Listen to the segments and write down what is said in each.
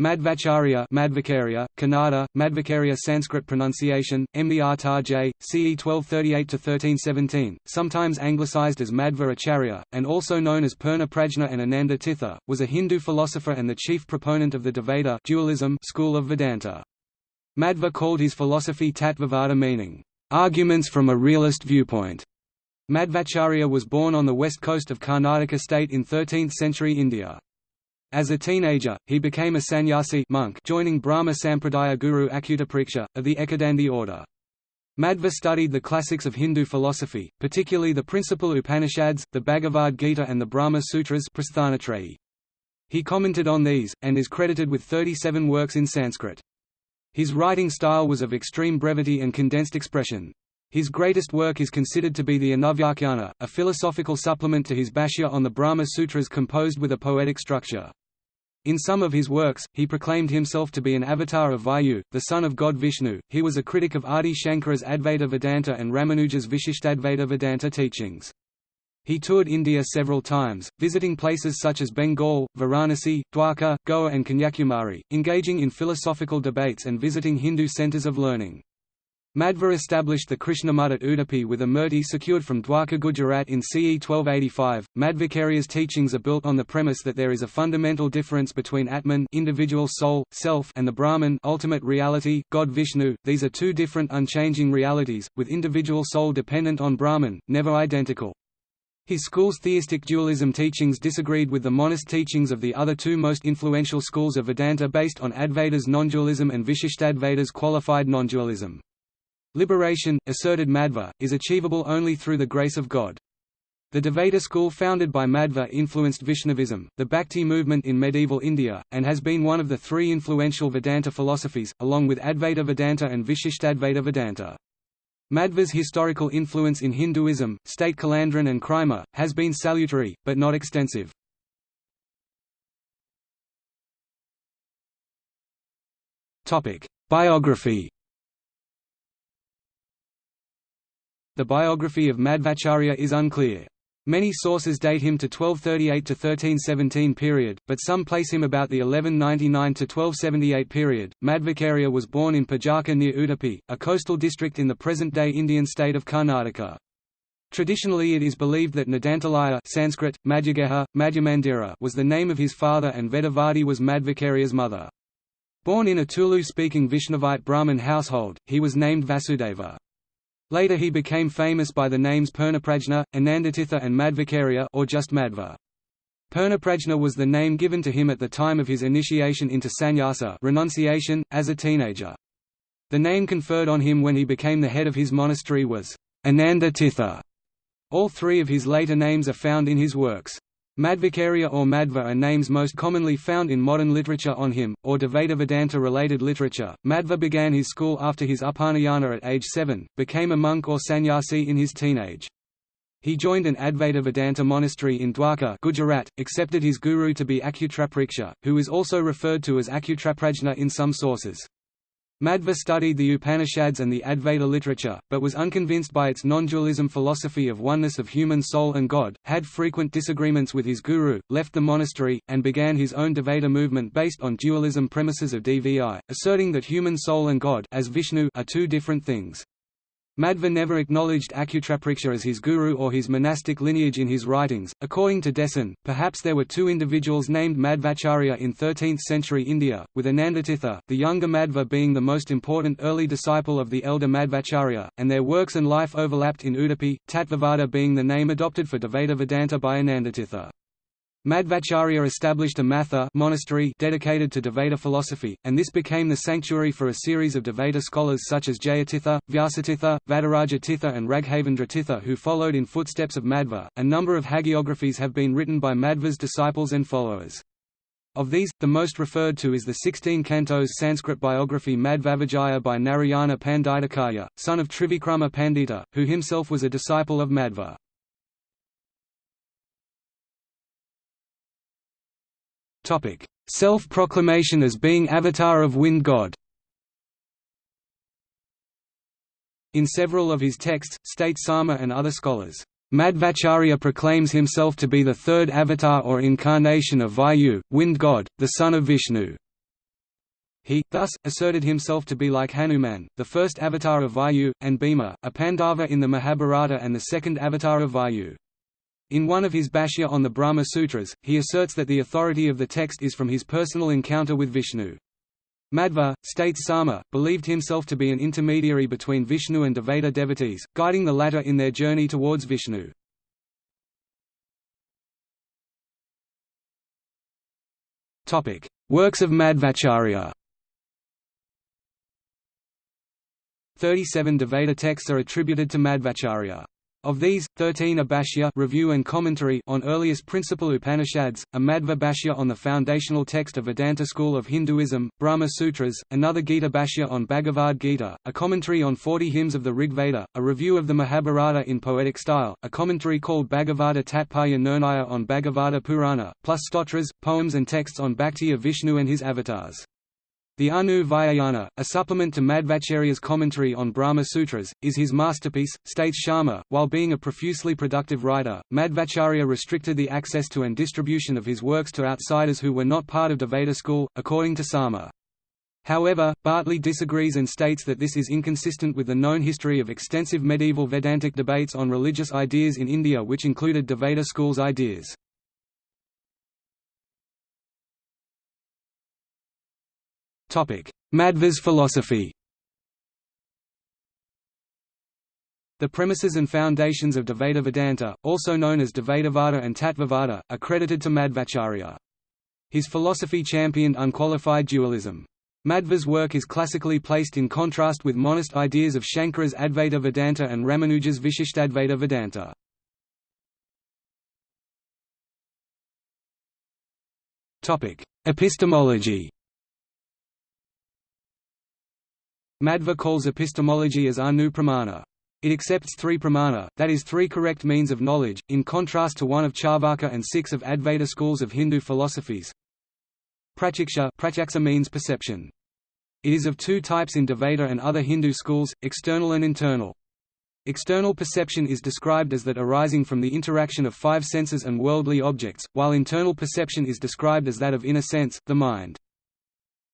Madhvacharya Madhvacharya, Kannada, Madhvacharya Sanskrit pronunciation, Mdrtaj, CE 1238–1317, sometimes anglicized as Madhva Acharya, and also known as Purna Prajna and Ananda Tirtha, was a Hindu philosopher and the chief proponent of the Dvaita dualism school of Vedanta. Madhva called his philosophy Tattvavada meaning, "...arguments from a realist viewpoint." Madhvacharya was born on the west coast of Karnataka state in 13th-century India. As a teenager, he became a sannyasi monk joining Brahma Sampradaya guru Achyutapreksha, of the Ekadandi order. Madhva studied the classics of Hindu philosophy, particularly the principal Upanishads, the Bhagavad Gita and the Brahma Sutras He commented on these, and is credited with 37 works in Sanskrit. His writing style was of extreme brevity and condensed expression. His greatest work is considered to be the Anuvyakhyana, a philosophical supplement to his Bhashya on the Brahma Sutras composed with a poetic structure. In some of his works, he proclaimed himself to be an avatar of Vayu, the son of god Vishnu. He was a critic of Adi Shankara's Advaita Vedanta and Ramanuja's Vishishtadvaita Vedanta teachings. He toured India several times, visiting places such as Bengal, Varanasi, Dwarka, Goa and Kanyakumari, engaging in philosophical debates and visiting Hindu centres of learning. Madhva established the Krishna Mutt at Udupi with a murti secured from Dwarka Gujarat in CE 1285. Madhvacharya's teachings are built on the premise that there is a fundamental difference between Atman individual soul, self and the Brahman ultimate reality, God Vishnu. These are two different unchanging realities, with individual soul dependent on Brahman, never identical. His school's theistic dualism teachings disagreed with the monist teachings of the other two most influential schools of Vedanta based on Advaita's non-dualism and Vishishtadvaita's qualified non-dualism. Liberation, asserted Madhva, is achievable only through the grace of God. The Dvaita school founded by Madhva influenced Vaishnavism, the Bhakti movement in medieval India, and has been one of the three influential Vedanta philosophies, along with Advaita Vedanta and Vishishtadvaita Vedanta. Madhva's historical influence in Hinduism, state Kulandran and Kraemer, has been salutary, but not extensive. Biography The biography of Madhvacharya is unclear. Many sources date him to 1238 to 1317 period, but some place him about the 1199 to 1278 period. Madhvacharya was born in Pajaka near Udupi, a coastal district in the present-day Indian state of Karnataka. Traditionally it is believed that Naddantillaya Sanskrit, Madhyageha, Madhyamandira was the name of his father and Vedavati was Madhvacharya's mother. Born in a Tulu-speaking Vaishnavite Brahmin household, he was named Vasudeva. Later he became famous by the names Purnaprajna, Anandatirtha and Madhvacharya or just Madhva. Purnaprajna was the name given to him at the time of his initiation into sannyasa renunciation, as a teenager. The name conferred on him when he became the head of his monastery was Ananda Tirtha. All three of his later names are found in his works. Madhvacharya or Madhva are names most commonly found in modern literature on him, or Dvaita Vedanta-related literature. Madhva began his school after his Upanayana at age 7, became a monk or sannyasi in his teenage. He joined an Advaita Vedanta monastery in Dwarka Gujarat, accepted his guru to be Achyutapreksha, who is also referred to as Achyutaprajna in some sources. Madhva studied the Upanishads and the Advaita literature, but was unconvinced by its non-dualism philosophy of oneness of human soul and God, had frequent disagreements with his guru, left the monastery, and began his own Dvaita movement based on dualism premises of DVI, asserting that human soul and God as Vishnu are two different things. Madhva never acknowledged Achyutapreksha as his guru or his monastic lineage in his writings. According to Deussen, perhaps there were two individuals named Madhvacharya in 13th century India, with Anandatirtha, the younger Madhva being the most important early disciple of the elder Madhvacharya, and their works and life overlapped in Udupi, Tattvavada being the name adopted for Dvaita Vedanta by Anandatirtha. Madhvacharya established a matha monastery dedicated to Dvaita philosophy, and this became the sanctuary for a series of Dvaita scholars such as Jayatirtha, Vyasatirtha, Vadiraja Tirtha and Raghavendra Tirtha who followed in footsteps of Madhva. A number of hagiographies have been written by Madhva's disciples and followers. Of these, the most referred to is the 16 cantos Sanskrit biography Madhvavijaya by Narayana Panditacharya, son of Trivikrama Pandita, who himself was a disciple of Madhva. Self-proclamation as being avatar of wind god In several of his texts, state Sharma and other scholars, Madhvacharya proclaims himself to be the third avatar or incarnation of Vayu, wind god, the son of Vishnu. He, thus, asserted himself to be like Hanuman, the first avatar of Vayu, and Bhima, a Pandava in the Mahabharata and the second avatar of Vayu. In one of his Bhashya on the Brahma Sutras, he asserts that the authority of the text is from his personal encounter with Vishnu. Madhva, states Sharma, believed himself to be an intermediary between Vishnu and Dvaita devotees, guiding the latter in their journey towards Vishnu. Works of Madhvacharya 37 Dvaita texts are attributed to Madhvacharya. Of these, 13 are Bhashya review and commentary on earliest principal Upanishads, a Madhva Bhashya on the foundational text of Vedanta school of Hinduism, Brahma Sutras, another Gita Bhashya on Bhagavad Gita, a commentary on 40 hymns of the Rig Veda, a review of the Mahabharata in poetic style, a commentary called Bhagavata Tatparya Nirnaya on Bhagavata Purana, plus stotras, poems and texts on Bhakti of Vishnu and his avatars. The Anuvyakhyana, a supplement to Madhvacharya's commentary on Brahma Sutras, is his masterpiece, states Sharma. While being a profusely productive writer, Madhvacharya restricted the access to and distribution of his works to outsiders who were not part of Dvaita school, according to Sharma. However, Bartley disagrees and states that this is inconsistent with the known history of extensive medieval Vedantic debates on religious ideas in India which included Dvaita school's ideas. Madhva's philosophy The premises and foundations of Dvaita Vedanta, also known as Dvaitavada and Tattvavada, are credited to Madhvacharya. His philosophy championed unqualified dualism. Madhva's work is classically placed in contrast with monist ideas of Shankara's Advaita Vedanta and Ramanuja's Vishishtadvaita Vedanta. Epistemology Madhva calls epistemology as anu pramana. It accepts three pramana, that is three correct means of knowledge, in contrast to one of Charvaka and six of Advaita schools of Hindu philosophies. Pratyaksha Pratyaksha means perception. It is of two types in Dvaita and other Hindu schools, external and internal. External perception is described as that arising from the interaction of five senses and worldly objects, while internal perception is described as that of inner sense, the mind.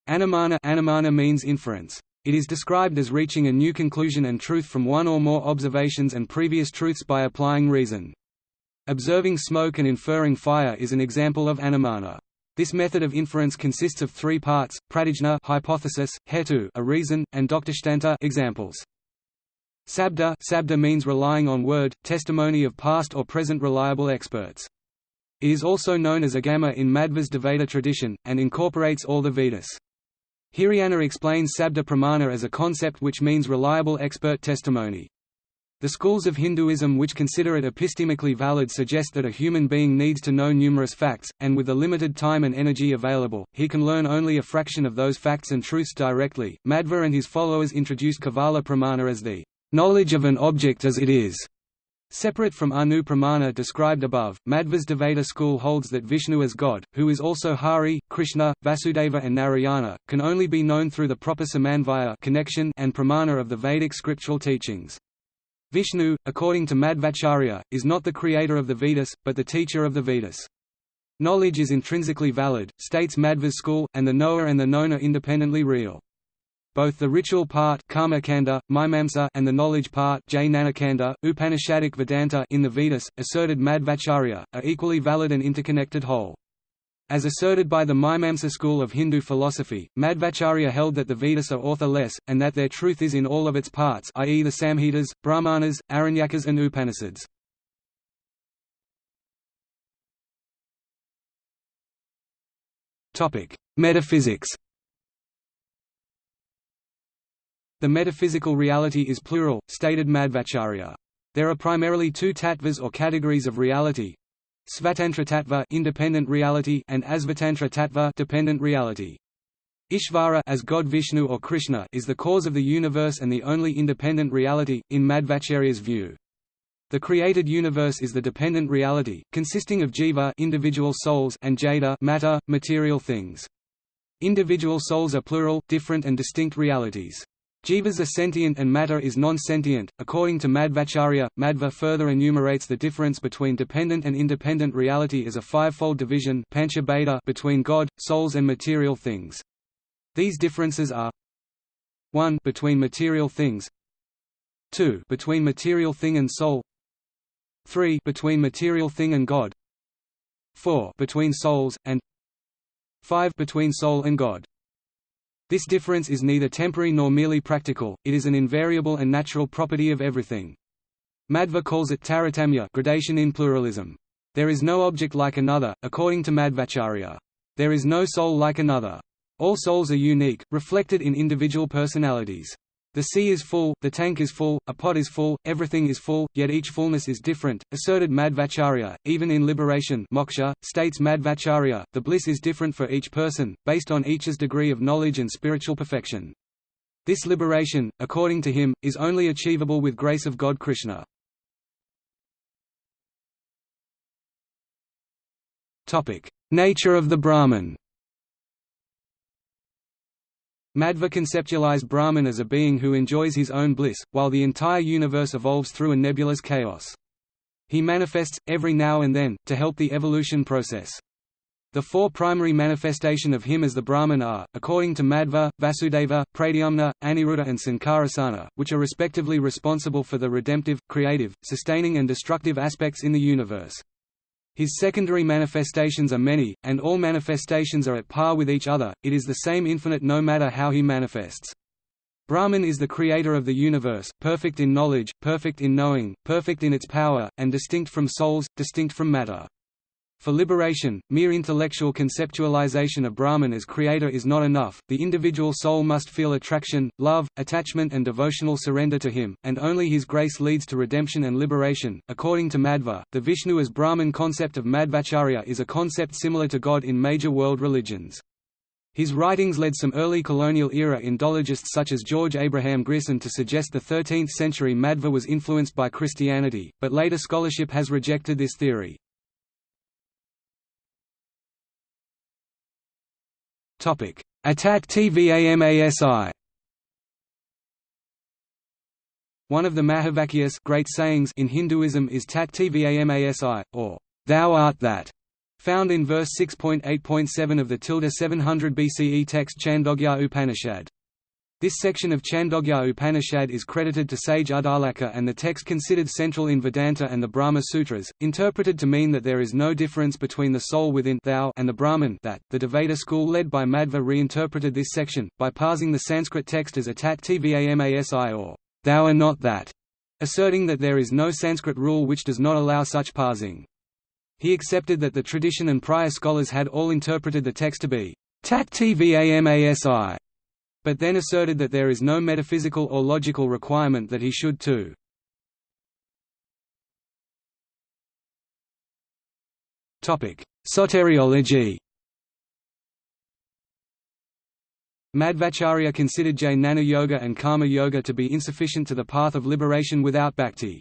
Anumana, Anumana means inference. It is described as reaching a new conclusion and truth from one or more observations and previous truths by applying reason. Observing smoke and inferring fire is an example of anumana. This method of inference consists of three parts: pratijna hypothesis, hetu a reason, and drishtanta examples. Sabda sabda means relying on word, testimony of past or present reliable experts. It is also known as agama in Madhva's Dvaita tradition, and incorporates all the Vedas. Hiriyanna explains Sabda Pramana as a concept which means reliable expert testimony. The schools of Hinduism which consider it epistemically valid suggest that a human being needs to know numerous facts, and with the limited time and energy available, he can learn only a fraction of those facts and truths directly. Madhva and his followers introduced Kevala Pramana as the knowledge of an object as it is, Separate from Anu Pramana described above, Madhva's Dvaita school holds that Vishnu as God, who is also Hari, Krishna, Vasudeva and Narayana, can only be known through the proper samanvaya connection and pramana of the Vedic scriptural teachings. Vishnu, according to Madhvacharya, is not the creator of the Vedas, but the teacher of the Vedas. Knowledge is intrinsically valid, states Madhva's school, and the knower and the known are independently real. Both the ritual part Karmakanda, Mimamsa and the knowledge part Jnanakanda, Upanishadic Vedanta in the Vedas, asserted Madhvacharya, are equally valid and interconnected whole. As asserted by the Mimamsa school of Hindu philosophy, Madhvacharya held that the Vedas are authorless, and that their truth is in all of its parts i.e. the Samhitas, Brahmanas, Aranyakas and Upanishads. Metaphysics The metaphysical reality is plural, stated Madhvacharya. There are primarily two tattvas or categories of reality. Svatantra tattva independent reality and Asvatantra tattva dependent reality. Ishvara as God Vishnu or Krishna is the cause of the universe and the only independent reality, in Madhvacharya's view. The created universe is the dependent reality, consisting of jiva individual souls and jada matter, material things. Individual souls are plural, different and distinct realities. Jivas are sentient and matter is non-sentient. According to Madhvacharya, Madhva further enumerates the difference between dependent and independent reality as a five-fold division between God, souls and material things. These differences are 1 between material things 2 between material thing and soul 3 between material thing and God 4 between souls, and 5 between soul and God. This difference is neither temporary nor merely practical, it is an invariable and natural property of everything. Madhva calls it taratamya gradation in pluralism. There is no object like another, according to Madhvacharya. There is no soul like another. All souls are unique, reflected in individual personalities. The sea is full, the tank is full, a pot is full, everything is full, yet each fullness is different, asserted Madhvacharya. Even in liberation moksha, states Madhvacharya, the bliss is different for each person, based on each's degree of knowledge and spiritual perfection. This liberation, according to him, is only achievable with grace of God Krishna. Nature of the Brahman Madhva conceptualized Brahman as a being who enjoys his own bliss, while the entire universe evolves through a nebulous chaos. He manifests, every now and then, to help the evolution process. The four primary manifestation of him as the Brahman are, according to Madhva, Vasudeva, Pradyumna, Aniruddha and Sankarshana, which are respectively responsible for the redemptive, creative, sustaining and destructive aspects in the universe. His secondary manifestations are many, and all manifestations are at par with each other, it is the same infinite no matter how he manifests. Brahman is the creator of the universe, perfect in knowledge, perfect in knowing, perfect in its power, and distinct from souls, distinct from matter. For liberation, mere intellectual conceptualization of Brahman as creator is not enough, the individual soul must feel attraction, love, attachment and devotional surrender to him, and only his grace leads to redemption and liberation. According to Madhva, the Vishnu as Brahman concept of Madhvacharya is a concept similar to God in major world religions. His writings led some early colonial era Indologists such as George Abraham Grierson to suggest the 13th century Madhva was influenced by Christianity, but later scholarship has rejected this theory. Atat Tvamasi. One of the Mahavakyas great sayings in Hinduism is Tat Tvamasi, or Thou art that, found in verse 6.8.7 of the tilde 700 BCE text Chandogya Upanishad. This section of Chandogya Upanishad is credited to sage Uddalaka and the text considered central in Vedanta and the Brahma Sutras, interpreted to mean that there is no difference between the soul within thou and the Brahman that. The Dvaita school led by Madhva reinterpreted this section, by parsing the Sanskrit text as atat tvamasi or thou are not that, asserting that there is no Sanskrit rule which does not allow such parsing. He accepted that the tradition and prior scholars had all interpreted the text to be tat tvamasi but then asserted that there is no metaphysical or logical requirement that he should too. Soteriology Madhvacharya considered Jnana Yoga and Karma Yoga to be insufficient to the path of liberation without bhakti.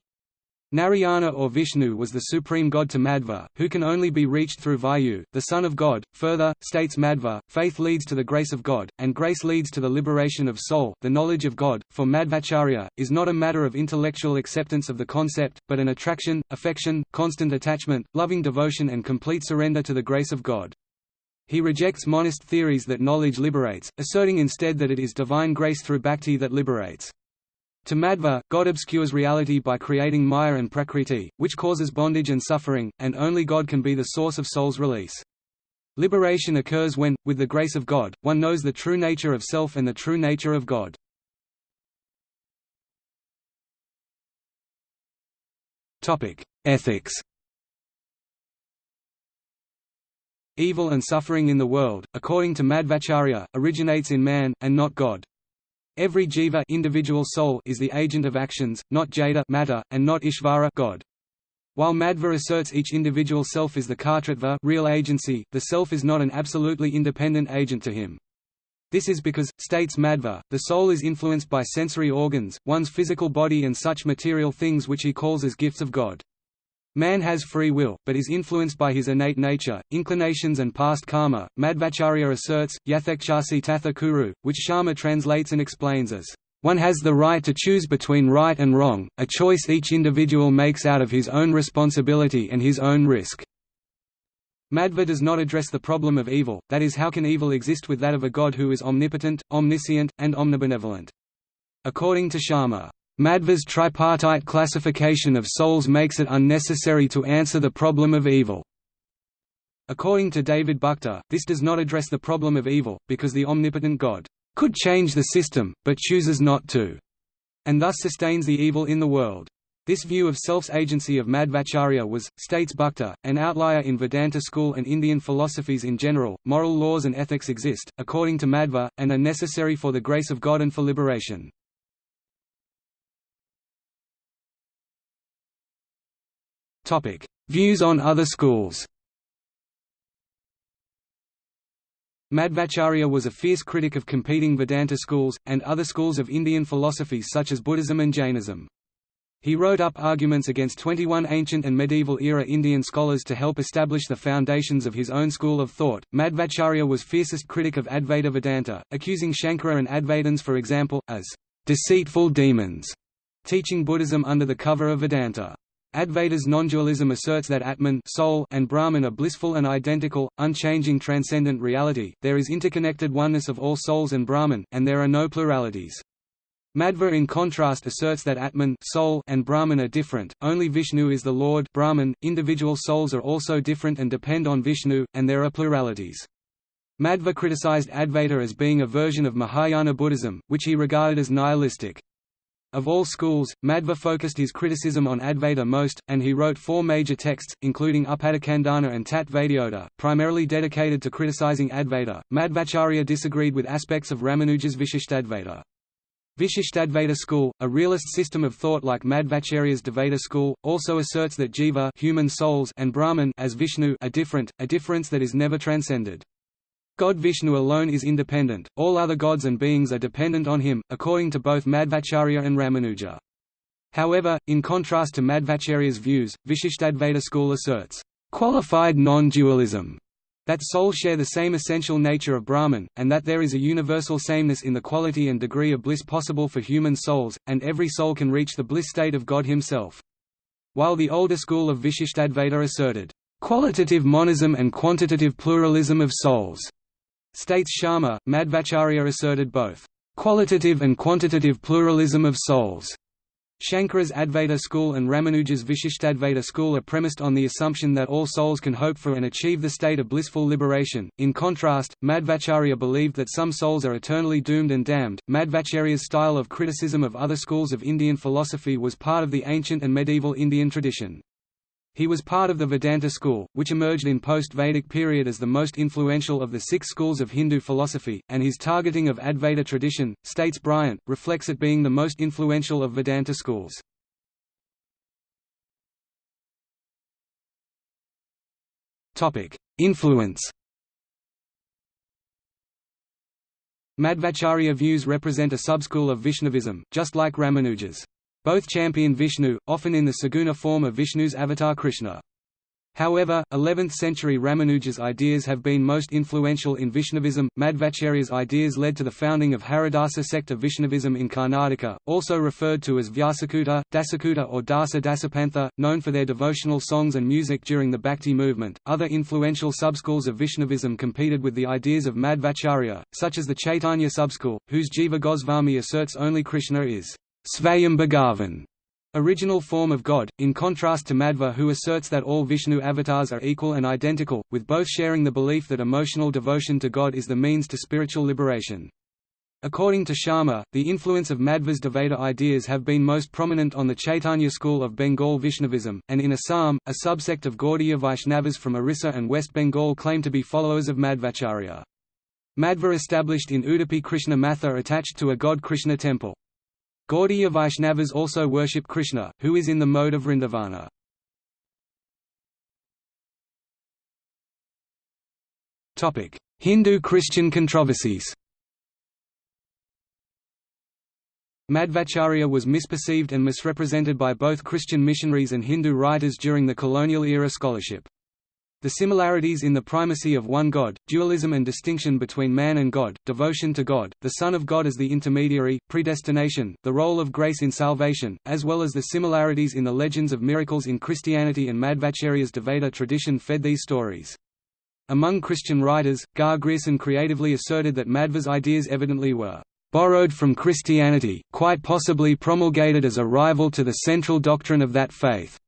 Narayana or Vishnu was the supreme god to Madhva, who can only be reached through Vayu, the Son of God. Further, states Madhva, faith leads to the grace of God, and grace leads to the liberation of soul. The knowledge of God, for Madhvacharya, is not a matter of intellectual acceptance of the concept, but an attraction, affection, constant attachment, loving devotion, and complete surrender to the grace of God. He rejects monist theories that knowledge liberates, asserting instead that it is divine grace through bhakti that liberates. To Madhva, God obscures reality by creating Maya and Prakriti, which causes bondage and suffering, and only God can be the source of soul's release. Liberation occurs when, with the grace of God, one knows the true nature of self and the true nature of God. Ethics Evil and suffering in the world, according to Madhvacharya, originates in man, and not God. Every jiva individual soul is the agent of actions, not jada matter, and not ishvara God. While Madhva asserts each individual self is the kartritva real agency, the self is not an absolutely independent agent to him. This is because, states Madhva, the soul is influenced by sensory organs, one's physical body and such material things which he calls as gifts of God. Man has free will, but is influenced by his innate nature, inclinations and past karma. Madhvacharya asserts, Yathakshasi tatha kuru, which Sharma translates and explains as, one has the right to choose between right and wrong, a choice each individual makes out of his own responsibility and his own risk. Madhva does not address the problem of evil, that is how can evil exist with that of a god who is omnipotent, omniscient, and omnibenevolent. According to Sharma, Madhva's tripartite classification of souls makes it unnecessary to answer the problem of evil. According to David Buchta, this does not address the problem of evil, because the omnipotent God could change the system, but chooses not to, and thus sustains the evil in the world. This view of self's agency of Madhvacharya was, states Buchta, an outlier in Vedanta school and Indian philosophies in general. Moral laws and ethics exist, according to Madhva, and are necessary for the grace of God and for liberation. Views on other schools. Madhvacharya was a fierce critic of competing Vedanta schools, and other schools of Indian philosophies such as Buddhism and Jainism. He wrote up arguments against 21 ancient and medieval-era Indian scholars to help establish the foundations of his own school of thought. Madhvacharya was fiercest critic of Advaita Vedanta, accusing Shankara and Advaitins for example, as deceitful demons, teaching Buddhism under the cover of Vedanta. Advaita's non-dualism asserts that Atman soul and Brahman are blissful and identical, unchanging transcendent reality, there is interconnected oneness of all souls and Brahman, and there are no pluralities. Madhva in contrast asserts that Atman soul and Brahman are different, only Vishnu is the Lord Brahman, individual souls are also different and depend on Vishnu, and there are pluralities. Madhva criticized Advaita as being a version of Mahayana Buddhism, which he regarded as nihilistic. Of all schools, Madhva focused his criticism on Advaita most, and he wrote four major texts, including Upadhikhandana and Tat primarily dedicated to criticizing Advaita. Madhvacharya disagreed with aspects of Ramanuja's Vishishtadvaita. Vishishtadvaita school, a realist system of thought like Madhvacharya's Dvaita school, also asserts that jiva human souls and Brahman as Vishnu are different, a difference that is never transcended. God Vishnu alone is independent, all other gods and beings are dependent on him, according to both Madhvacharya and Ramanuja. However, in contrast to Madhvacharya's views, Vishishtadvaita school asserts, "...qualified non-dualism", that souls share the same essential nature of Brahman, and that there is a universal sameness in the quality and degree of bliss possible for human souls, and every soul can reach the bliss state of God himself. While the older school of Vishishtadvaita asserted, "...qualitative monism and quantitative pluralism of souls", States Sharma, Madhvacharya asserted both qualitative and quantitative pluralism of souls. Shankara's Advaita school and Ramanuja's Vishishtadvaita school are premised on the assumption that all souls can hope for and achieve the state of blissful liberation. In contrast, Madhvacharya believed that some souls are eternally doomed and damned. Madhvacharya's style of criticism of other schools of Indian philosophy was part of the ancient and medieval Indian tradition. He was part of the Vedanta school, which emerged in post-Vedic period as the most influential of the six schools of Hindu philosophy, and his targeting of Advaita tradition, states Bryant, reflects it being the most influential of Vedanta schools. Influence Madhvacharya views represent a subschool of Vaishnavism, just like Ramanuja's. Both champion Vishnu, often in the Saguna form of Vishnu's avatar Krishna. However, 11th-century Ramanuja's ideas have been most influential in Vaishnavism. Madhvacharya's ideas led to the founding of Haridasa sect of Vaishnavism in Karnataka, also referred to as Vyasakuta, Dasakuta or Dasa Dasapantha, known for their devotional songs and music during the Bhakti movement. Other influential subschools of Vaishnavism competed with the ideas of Madhvacharya, such as the Chaitanya subschool, whose Jiva Goswami asserts only Krishna is Svayam Bhagavan, original form of God, in contrast to Madhva who asserts that all Vishnu avatars are equal and identical, with both sharing the belief that emotional devotion to God is the means to spiritual liberation. According to Sharma, the influence of Madhva's Dvaita ideas have been most prominent on the Chaitanya school of Bengal Vaishnavism, and in Assam, a subsect of Gaudiya Vaishnavas from Orissa and West Bengal claim to be followers of Madhvacharya. Madhva established in Udupi Krishna Matha attached to a god Krishna temple. Gaudiya Vaishnavas also worship Krishna, who is in the mode of Vrindavana. Hindu-Christian controversies Madhvacharya was misperceived and misrepresented by both Christian missionaries and Hindu writers during the colonial era scholarship. The similarities in the primacy of one God, dualism and distinction between man and God, devotion to God, the Son of God as the intermediary, predestination, the role of grace in salvation, as well as the similarities in the legends of miracles in Christianity and Madhvacharya's Dvaita tradition fed these stories. Among Christian writers, Gar Grierson creatively asserted that Madhva's ideas evidently were borrowed from Christianity, quite possibly promulgated as a rival to the central doctrine of that faith.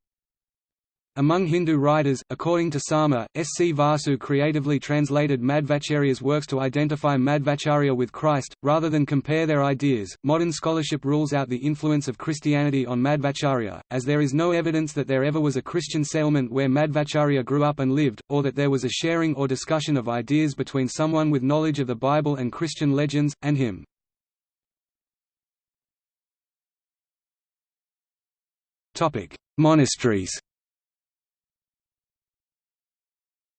Among Hindu writers, according to Sharma, S. C. Vasu creatively translated Madhvacharya's works to identify Madhvacharya with Christ, rather than compare their ideas. Modern scholarship rules out the influence of Christianity on Madhvacharya, as there is no evidence that there ever was a Christian settlement where Madhvacharya grew up and lived, or that there was a sharing or discussion of ideas between someone with knowledge of the Bible and Christian legends, and him. Monasteries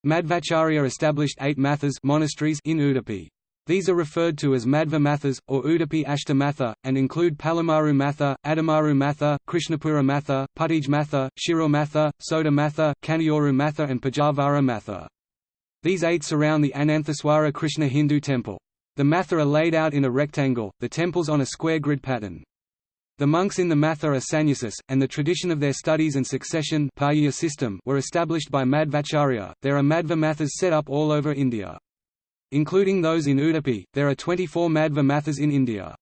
Madhvacharya established eight mathas monasteries in Udupi. These are referred to as Madhva Mathas, or Udupi Ashta Matha, and include Palimaru Matha, Adamaru Matha, Krishnapura Matha, Puttige Matha, Shirur Matha, Soda Matha, Kaniyooru Matha and Pajavara Matha. These eight surround the Ananthaswara Krishna Hindu temple. The matha are laid out in a rectangle, the temples on a square grid pattern. The monks in the Matha are sannyasis, and the tradition of their studies and succession system were established by Madhvacharya. There are Madhva Mathas set up all over India. Including those in Udupi, there are 24 Madhva Mathas in India.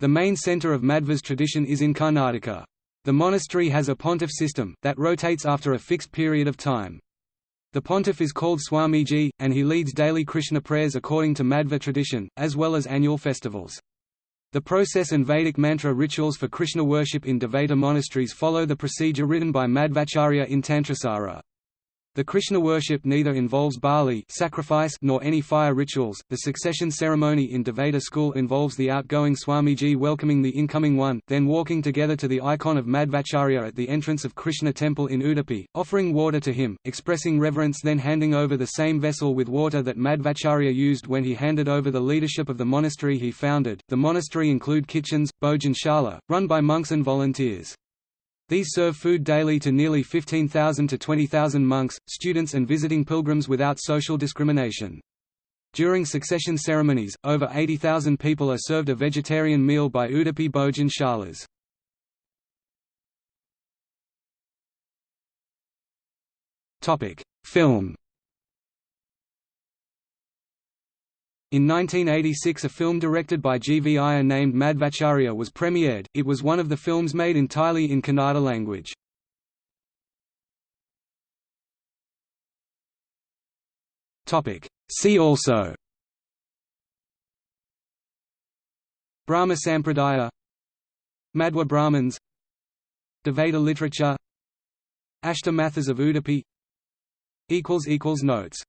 The main centre of Madhva's tradition is in Karnataka. The monastery has a pontiff system, that rotates after a fixed period of time. The pontiff is called Swamiji, and he leads daily Krishna prayers according to Madhva tradition, as well as annual festivals. The process and Vedic mantra rituals for Krishna worship in Dvaita monasteries follow the procedure written by Madhvacharya in Tantrasara. The Krishna worship neither involves Bali sacrifice nor any fire rituals. The succession ceremony in Dvaita school involves the outgoing Swamiji welcoming the incoming one, then walking together to the icon of Madhvacharya at the entrance of Krishna temple in Udupi, offering water to him, expressing reverence then handing over the same vessel with water that Madhvacharya used when he handed over the leadership of the monastery he founded. The monastery include kitchens, bhojanshala, run by monks and volunteers. These serve food daily to nearly 15,000 to 20,000 monks, students and visiting pilgrims without social discrimination. During succession ceremonies, over 80,000 people are served a vegetarian meal by Udupi Bhojan Shalas. Film In 1986 a film directed by G. V. Iyer named Madhvacharya was premiered, it was one of the films made entirely in Kannada language. See also Brahma Sampradaya Madhva Brahmins Dvaita literature Ashtamathas of Udupi Notes